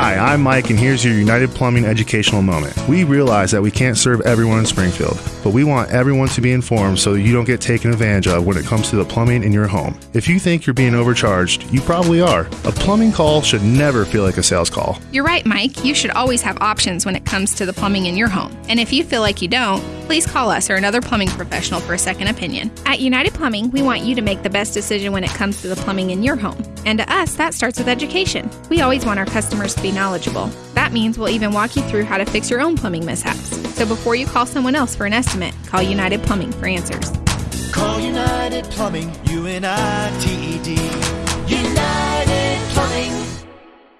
Hi, I'm Mike, and here's your United Plumbing educational moment. We realize that we can't serve everyone in Springfield, but we want everyone to be informed so that you don't get taken advantage of when it comes to the plumbing in your home. If you think you're being overcharged, you probably are. A plumbing call should never feel like a sales call. You're right, Mike. You should always have options when it comes to the plumbing in your home. And if you feel like you don't, please call us or another plumbing professional for a second opinion. At United Plumbing, we want you to make the best decision when it comes to the plumbing in your home. And to us, that starts with education. We always want our customers to be knowledgeable. That means we'll even walk you through how to fix your own plumbing mishaps. So before you call someone else for an estimate, call United Plumbing for answers. Call United Plumbing, U N I T E D. United Plumbing.